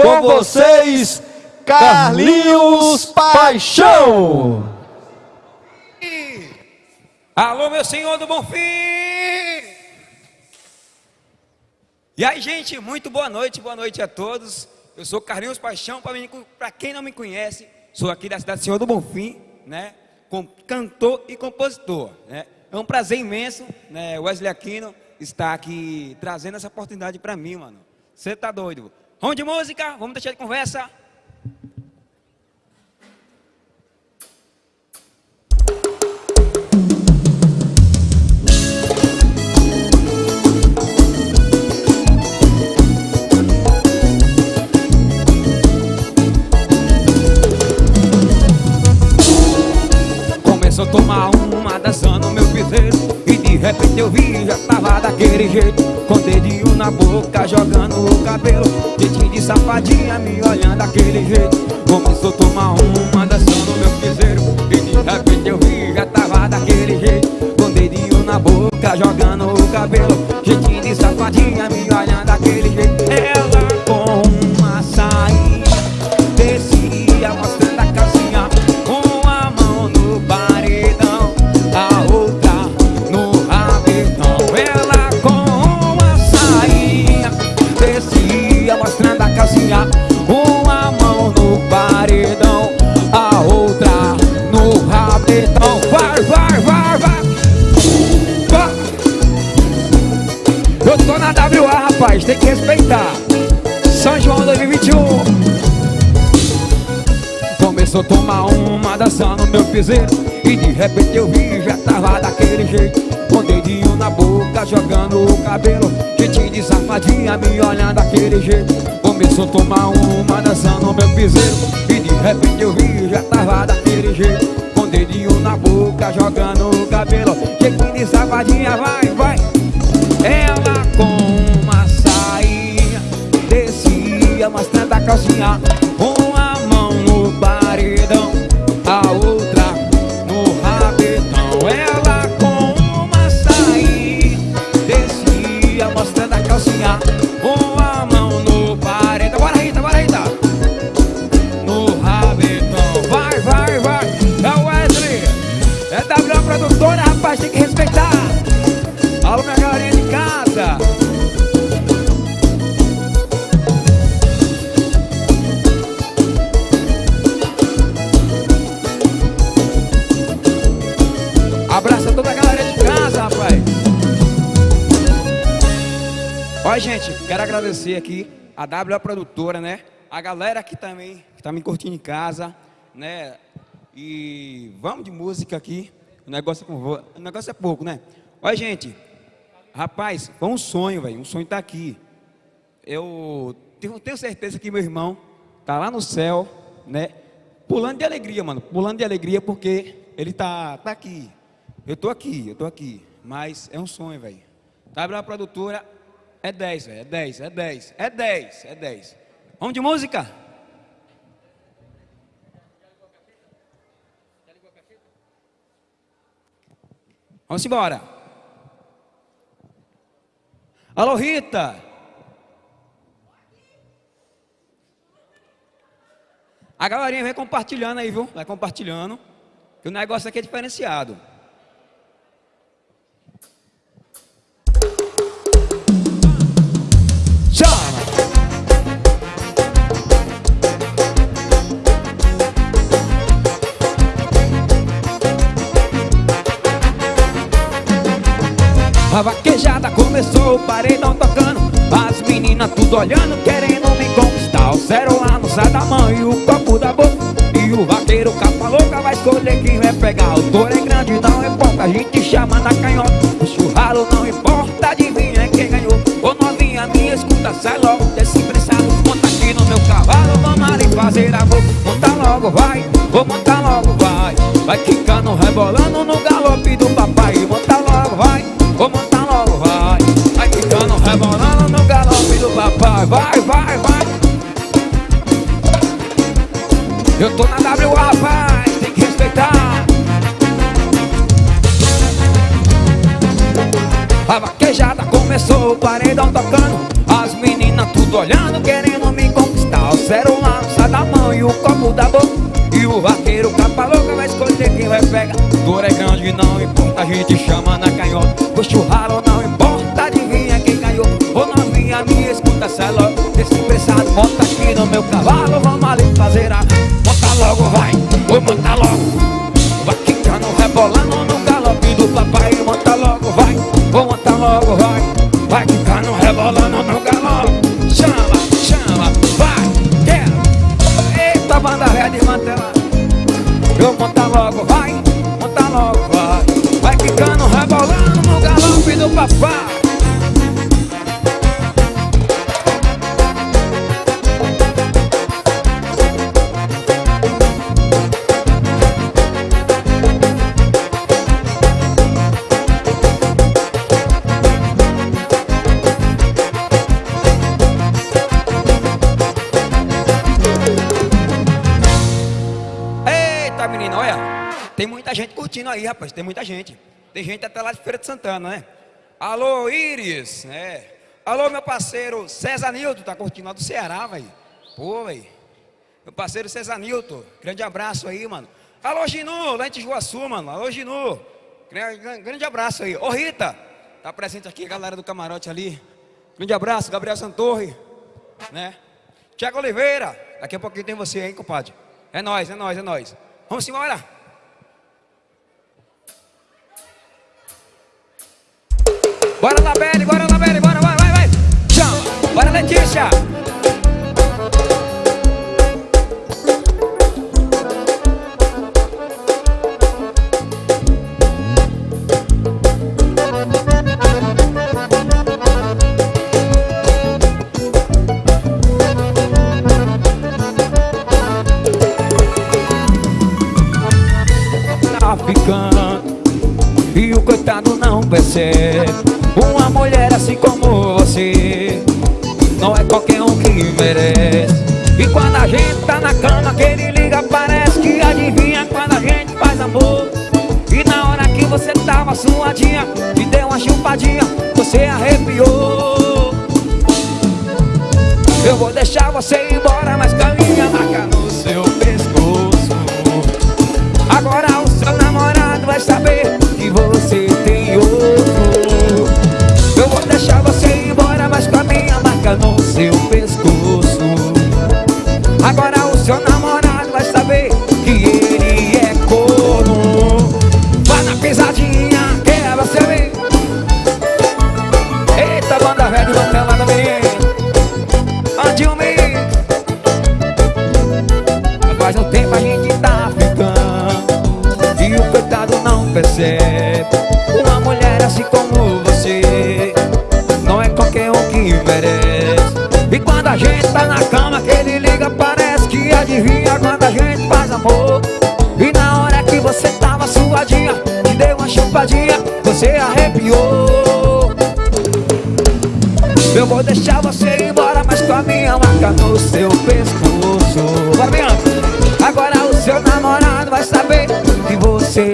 com vocês, Carlinhos Paixão. Alô, meu senhor do Bonfim! E aí, gente, muito boa noite, boa noite a todos. Eu sou Carlinhos Paixão, para quem não me conhece, sou aqui da cidade do Senhor do Bonfim, né? Cantor e compositor, né? É um prazer imenso, né? Wesley Aquino está aqui trazendo essa oportunidade para mim, mano. Você tá doido? Vamos de música, vamos deixar de conversa. De repente eu vi, já tava daquele jeito. Com dedinho na boca, jogando o cabelo. Jeitinho de safadinha, me olhando daquele jeito. Começou a tomar uma dançando meu piseiro. E de repente eu vi, já tava daquele jeito. Com dedinho na boca, jogando o cabelo. Jeitinho de safadinha, me olhando daquele Começou a tomar uma dançando meu piseiro. E de repente eu vi, já tava daquele jeito. Com dedinho na boca, jogando o cabelo. Jeitinho de safadinha, me olhando daquele jeito. Começou a tomar uma dançando meu piseiro. E de repente eu vi, já tava daquele jeito. Com dedinho na boca, jogando o cabelo. Jeitinho de safadinha, vai, vai Olha, gente, quero agradecer aqui a W Produtora, né? A galera aqui também, que tá me curtindo em casa, né? E vamos de música aqui. O negócio é, com o negócio é pouco, né? Olha, gente, rapaz, foi um sonho, velho. Um sonho tá aqui. Eu tenho, certeza que meu irmão tá lá no céu, né? Pulando de alegria, mano. Pulando de alegria porque ele tá, tá aqui. Eu tô aqui, eu tô aqui. Mas é um sonho, velho. W Produtora é 10, velho. É 10, é 10, é 10, é 10. Vamos de música? Vamos embora. Alô, Rita. A galerinha vai compartilhando aí, viu? Vai compartilhando. Que o negócio aqui é diferenciado. A vaquejada começou, o paredão tocando. As meninas tudo olhando, querendo me conquistar. O celular não sai da mão e o copo da boca. E o vaqueiro capa louca vai escolher quem vai pegar. O touro é grande, não importa, a gente chama na canhota. O churralo não importa, adivinha quem ganhou. Ô novinha minha, escuta, sai logo desse pressado Monta aqui no meu cavalo, vamos ali fazer amor Monta logo, vai, vou montar logo, vai. Vai quicando, rebolando no paredão tocando. As meninas tudo olhando, querendo me conquistar. O celular sai da mão e o copo da boca. E o vaqueiro capa louca vai escolher quem vai pegar. Dor é grande, não importa, a gente chama na canhota. O churralo não importa, adivinha quem ganhou. Ô novinha, me escuta, cê é louco. Desse bota aqui no meu cavalo Vamos ali fazer a aí, rapaz. Tem muita gente. Tem gente até lá de Feira de Santana, né? Alô, Iris. É. Alô, meu parceiro César Nilton. Tá curtindo lá do Ceará, velho. Pô, velho. Meu parceiro César Nilton. Grande abraço aí, mano. Alô, Ginu, lá em Tijuaçu, mano. Alô, Ginu. Grande abraço aí. Ô, Rita. Tá presente aqui a galera do camarote ali. Grande abraço, Gabriel Santorre. Né? Tiago Oliveira. Daqui a pouquinho tem você, hein, compadre. É nós, é nós, é nós. Vamos embora. Bora Labelle, bora Labelle, bora, vai, vai, vai. Chama. Bora Letícia. Tá ficando e o coitado não percebe que merece. E quando a gente tá na cama que ele liga Parece que adivinha quando a gente faz amor. E na hora que você tava suadinha Te deu uma chupadinha Você arrepiou. Eu vou deixar você ir embora Mas no seu pescoço. Bem, Agora o seu namorado vai saber Que você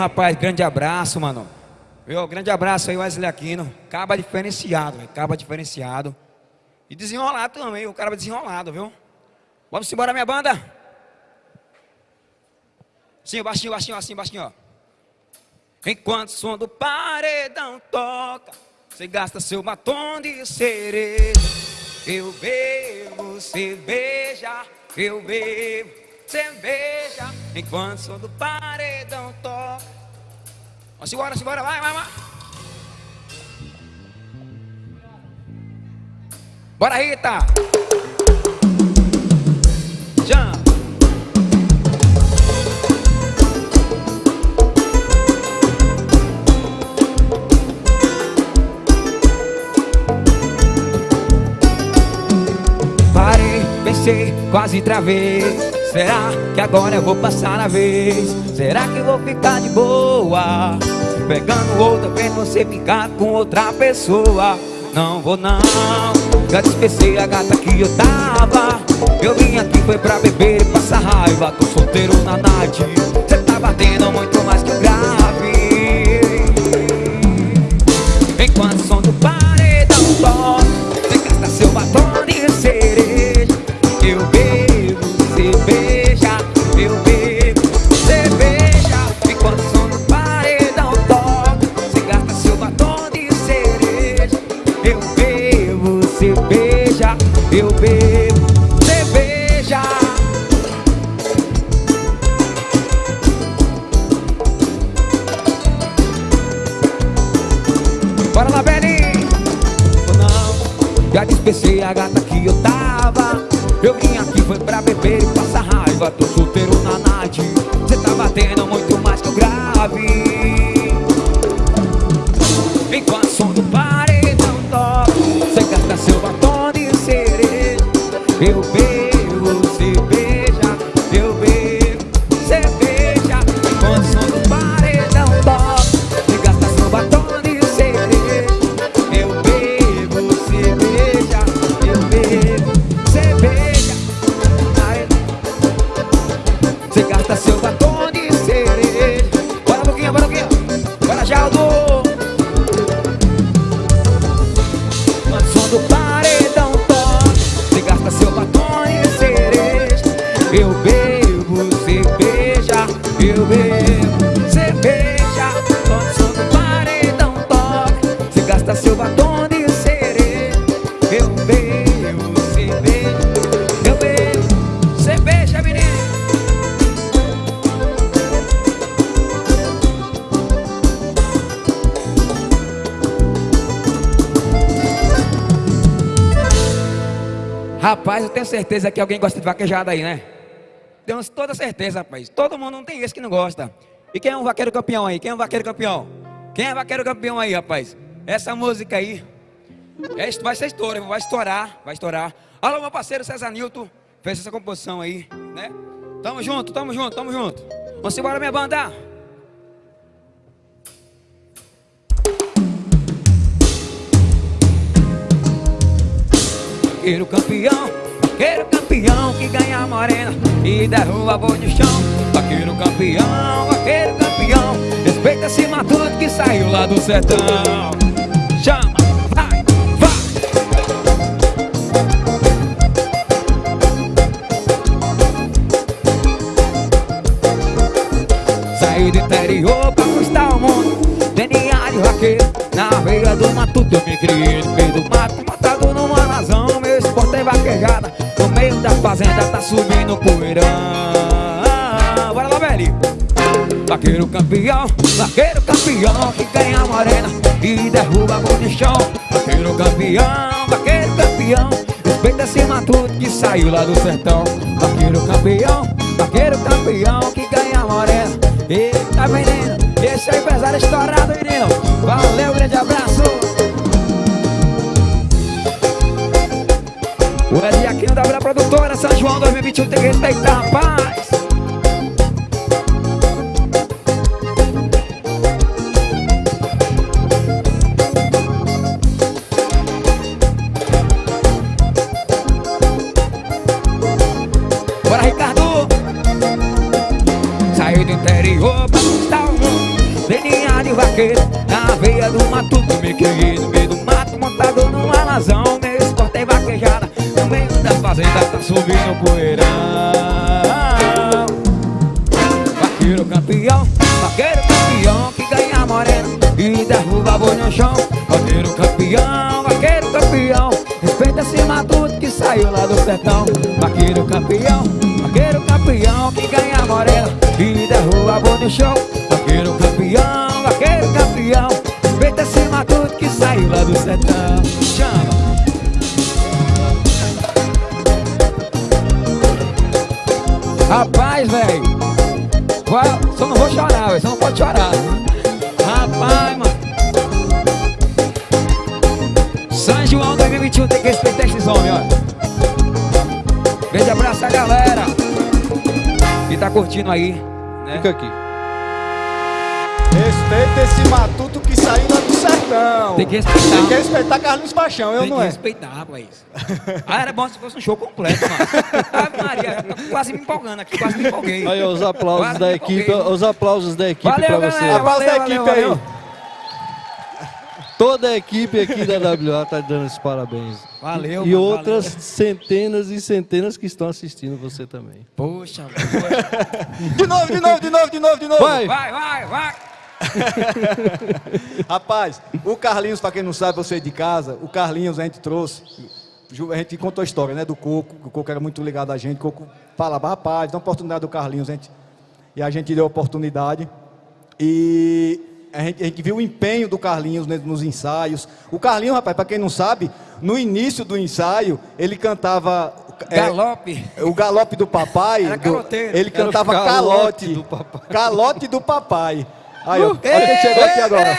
rapaz, grande abraço, mano. Viu? Grande abraço aí, Wesley Aquino. Caba diferenciado, véio. caba diferenciado. E desenrolado também, o cara desenrolado, viu? Vamos embora, minha banda? Sim, baixinho, baixinho, assim, baixinho, ó. Enquanto o som do paredão toca, você gasta seu batom de cereja. Eu bebo cerveja, eu bebo cerveja Enquanto sou do paredão top Vamos embora, vamos embora, vai, vai, vai. Bora Rita. Jump Parei, pensei, quase travei. Será que agora eu vou passar a vez? Será que vou ficar de boa? Pegando outra, vez você ficar com outra pessoa Não vou não Já despecei a gata que eu tava Eu vim aqui foi pra beber e passar raiva Tô solteiro na night Cê tá batendo muito mais que o grave Enquanto você beija Eu bebo, você beija Bora lá! Ou não, já dispensei a gata que eu tava Eu vim aqui foi pra beber Rapaz, eu tenho certeza que alguém gosta de vaquejada aí, né? Tenho toda certeza, rapaz. Todo mundo não tem esse que não gosta. E quem é um vaqueiro campeão aí? Quem é um vaqueiro campeão? Quem é vaqueiro campeão aí, rapaz? Essa música aí é, vai ser estouro, vai estourar, vai estourar. Alô, meu parceiro César Nilton, fez essa composição aí, né? Tamo junto, tamo junto, tamo junto. Vamos embora, minha banda. Vaqueiro campeão, vaqueiro campeão que ganha a morena e derruba boi no chão. Vaqueiro campeão, vaqueiro campeão, respeita esse matuto que saiu lá do sertão. Chama, vai, vai. Saí do interior pra conquistar o mundo de vaqueiro Na veia do matuto eu me criei fazenda tá subindo poeirão. Bora lá, velho Vaqueiro campeão, vaqueiro campeão Que ganha a morena e derruba a de chão. Vaqueiro campeão, vaqueiro campeão Respeita esse matuto que saiu lá do sertão. Vaqueiro campeão, vaqueiro campeão Que ganha a morena. Eita menino, esse é o empresário estourado menino. Valeu, grande abraço O Ed Aquino da Vila Produtora São João 2021 tem que respeitar, rapaz poeirão Vaqueiro campeão Vaqueiro campeão Que ganha morena E derruba boi no chão. Vaqueiro campeão Vaqueiro campeão Respeita esse matuto que saiu lá do sertão. Vaqueiro campeão Vaqueiro campeão Que ganha morena E derruba boi no chão. Vaqueiro campeão Vaqueiro campeão Respeita esse matuto que saiu lá do sertão. Chama Rapaz, velho. Só não vou chorar, velho. Só não pode chorar. Rapaz, mano. São João 2021 tem que respeitar esses homens, ó. Grande abraço a galera. E tá curtindo aí, né? Fica aqui. Respeita esse matuto que saiu lá do céu. Tem que respeitar. Tem que respeitar Carlinhos Paixão, eu Tem não que é? respeitar, rapaz. Ah, era bom se fosse um show completo, mano. Ave Maria, tô quase me empolgando aqui, quase me empolguei. Aí, os aplausos Quase da equipe, os aplausos da equipe Valeu, pra galera, você. Aplausos da valeu, equipe valeu, aí. valeu. Toda a equipe aqui da WA tá dando esses parabéns. Valeu, E mano, outras valeu. centenas e centenas que estão assistindo você também. Poxa, poxa. De novo, de novo, de novo, de novo, de novo. Vai! Vai, vai, vai. Rapaz, o Carlinhos, pra quem não sabe, você de casa, o Carlinhos a gente trouxe. A gente contou a história, né, do Coco, o Coco era muito ligado a gente. O Coco falava, rapaz, dá uma oportunidade do Carlinhos, a gente, e a gente deu a oportunidade. E a gente, a gente viu o empenho do Carlinhos né, nos ensaios. O Carlinhos, rapaz, para quem não sabe, no início do ensaio, ele cantava. é, Galope. o galope do papai. Do- ele cantava calote calote. do papai. Calote do papai. Aí, ó, olha quem chegou aqui agora.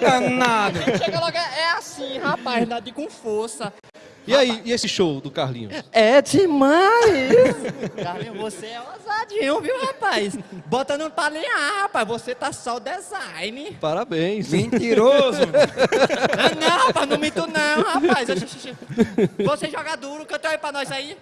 Danado. Chega logo, é é assim, rapaz, nada de com força. E aí, e esse show do Carlinhos? É demais! Carlinhos, você é ousadinho, viu, rapaz? Bota no pra alinhar, rapaz. Você tá só o design. Parabéns. Mentiroso. Ah, não, rapaz, não minto não, rapaz. Você joga duro, canta aí pra nós aí.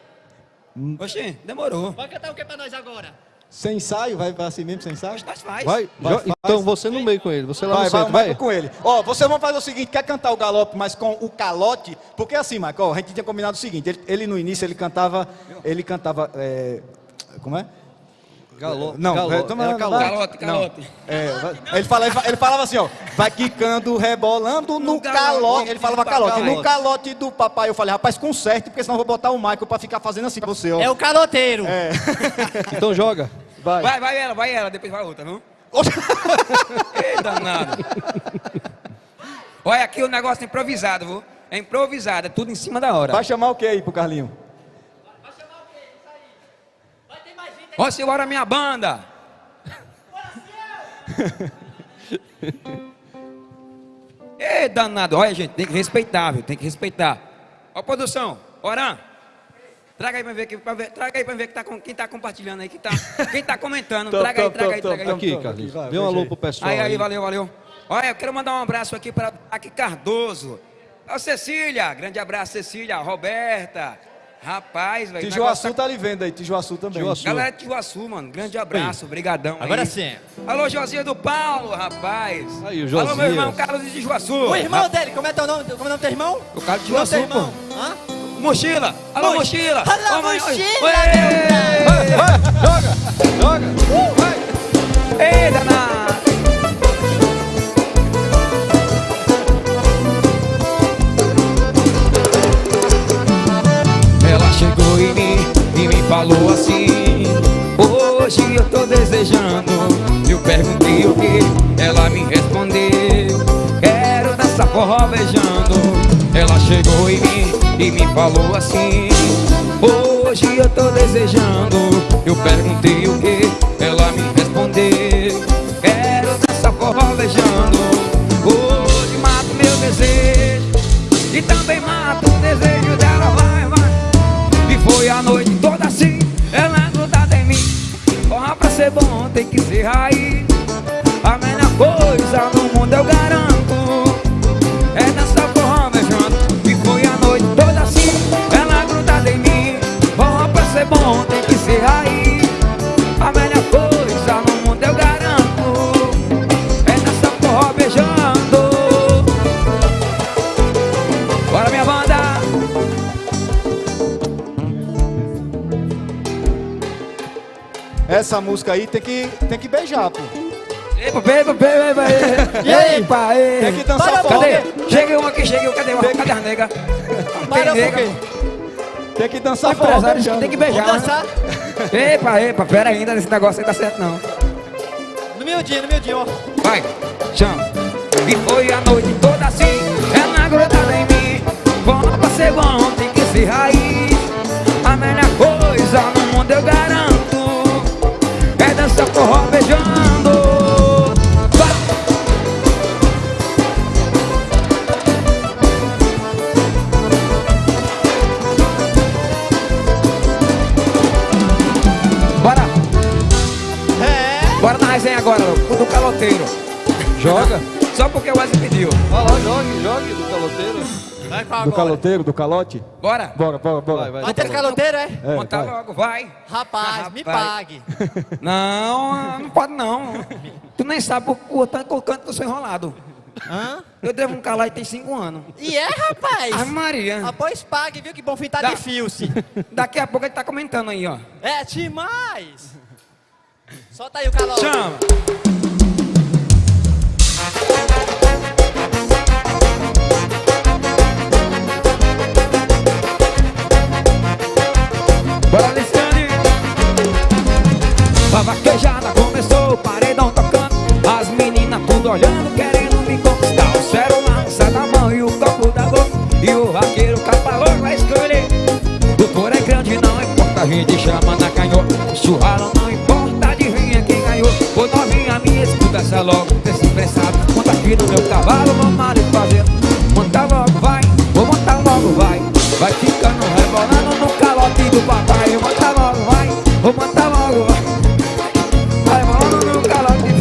Oxi, demorou. Vai cantar o que pra nós agora? Sem ensaio, vai vai assim mesmo, sem ensaio? Vai, Vai, jo- faz. então você no meio com ele, você lá Vai, no vai, centro, vai, vai. com ele. Ó, vocês vão fazer o seguinte, quer cantar o galope, mas com o calote, porque assim, Michael, a gente tinha combinado o seguinte, ele, ele no início, ele cantava, ele cantava, é, como é? Galo, Não, galo, é, toma- era vai. calote. Calote, calote. É, ele, fala, ele, fa- ele falava assim, ó, vai quicando, rebolando no, No calote. galote Ele falava calote. papai. No calote do papai, eu falei, rapaz, conserte, porque senão eu vou botar o Michael pra ficar fazendo assim pra você, ó. É o caloteiro. Então joga. Vai. Vai, vai ela, vai ela, depois vai outra, não? Ei, danado. Olha, aqui o negócio é improvisado, viu? É improvisado, é tudo em cima da hora. Vai chamar o que aí pro Carlinho? Ó, Silvara, minha banda. Ei, danado. Olha, gente, tem que respeitar, viu? Tem que respeitar. Ó, produção, Oran. Traga aí pra ver, que- pra ver, traga aí pra ver que tá, com- quem tá compartilhando aí, quem tá, quem tá comentando. Traga aí, traga aí, traga aí. Aqui, aqui, Carlinhos. Dê um alô aí. pro pessoal. Aí, aí, aí. valeu, valeu. Olha, eu quero mandar um abraço aqui para aqui Cardoso. Ó, Cecília, grande abraço, Cecília, Roberta. Rapaz, velho. Tijuaçu tá ali vendo aí, Tijuaçu também. Tijuaçu. Galera de Tijuaçu, mano, grande abraço, brigadão. aí. Agora sim. Alô, Josias do Paulo, rapaz. Aí, o Alô, meu Josias. irmão Carlos de Tijuaçu. O irmão dele, como é teu nome? Como é o nome do teu irmão? O Carlos de Tijuaçu, irmão? pô. Hã? Mochila. Alô, Moch- mochila. Alô, Ô, mãe, oi. mochila, Oi. Joga! Ei, danado. Ela chegou em mim e me falou assim Hoje eu tô desejando Eu perguntei o que Ela me respondeu Quero dançar forró beijando Ela chegou em mim e me falou assim Hoje eu tô desejando Eu perguntei o que Ela me respondeu Quero dançar forró beijando Essa música aí tem que, tem que beijar, pô. Epa, epa, epa, epa, epa. E? Epa, Tem que dançar forró. Chega um aqui, chega um, cadê? Tem- Cadê a nega? Para, nega. Tem que dançar forró beijando. tem que beijar. dançar? né? Epa, epa, pera ainda, esse negócio aí tá certo não. No meu dia, no meu dia, ó. Vai, chama. E foi a noite toda assim, ela grudada em mim. Bom pra ser bom, tem que ser raiz. A melhor coisa no mundo eu garanto forró beijando Bora. É. Bora na resenha agora, do caloteiro. Joga. Só porque o Wesley pediu. Olha lá, jogue, jogue do caloteiro. Vai Do agora. caloteiro, do calote? Bora. Bora, bora, bora. Vai, vai. Vai ter caloteiro, é? É, Montar vai. logo, vai. Rapaz, me Rapaz. pague. Não, não pode não. Tu nem sabe o, o tanto o canto que eu sou enrolado. Hã? Eu devo um calar e tem cinco anos. E é, rapaz? Ai, Maria. Após pague, viu que bom fim tá Dá. de fio-se. Daqui a pouco ele tá comentando aí, ó. É demais. Solta aí o calor. Chama. Bora, Alexandre. A vaquejada começou, o paredão tocando. As meninas tudo olhando, querendo me conquistar. O celular sai da mão e o copo da boca. E o vaqueiro capa louco vai escolher. O couro é grande, não importa, a gente chama na canhota. O churralo não importa, adivinha quem ganhou. Ô novinha, me escuta essa logo, desse. Monta aqui no meu cavalo, vamos ali fazer. Vou montar logo, vai. Vai rolando no calote.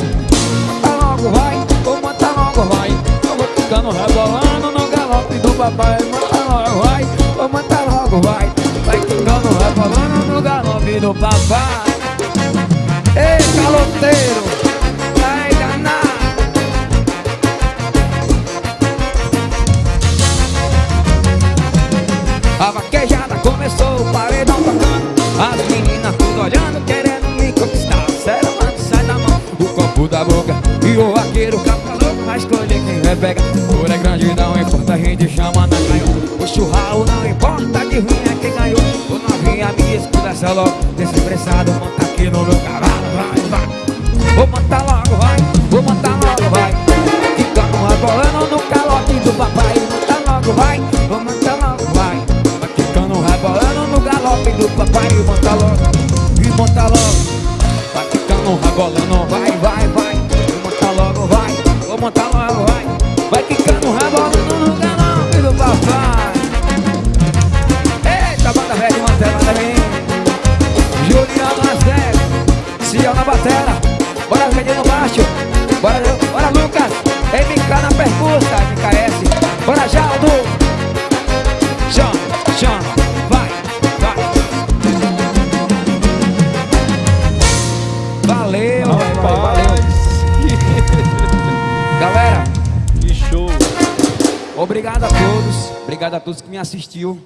Monta logo, vai, vou montar logo, vai. Eu vou ficando rebolando no galope do papai. Monta logo, vai, vou montar logo, vai. Vai ficando rebolando no galope do papai. Ei, caloteiro, vai danar. A vaquejada da boca E o vaqueiro capa louco vai escolher quem vai pegar Por é grande, não importa, a gente chama na canhota O churralo não importa, adivinha quem ganhou. O novinha me escuta, essa logo. Desse pressado, monta aqui no meu cavalo Vai, vai. Vou montar logo, vai Vou montar logo, vai. Ficando rebolando no calote do papai. Monta logo, vai Vou montar logo, vai. Vai ficando rebolando no galope do papai. Monta logo E monta logo. Vai ficando rebolando, vai, vai, vai Percussa, MKS Bora Jaldo. Chama, chama, vai, vai. Valeu, rapaz, valeu. Galera, Que show. obrigado a todos. Obrigado a todos que me assistiu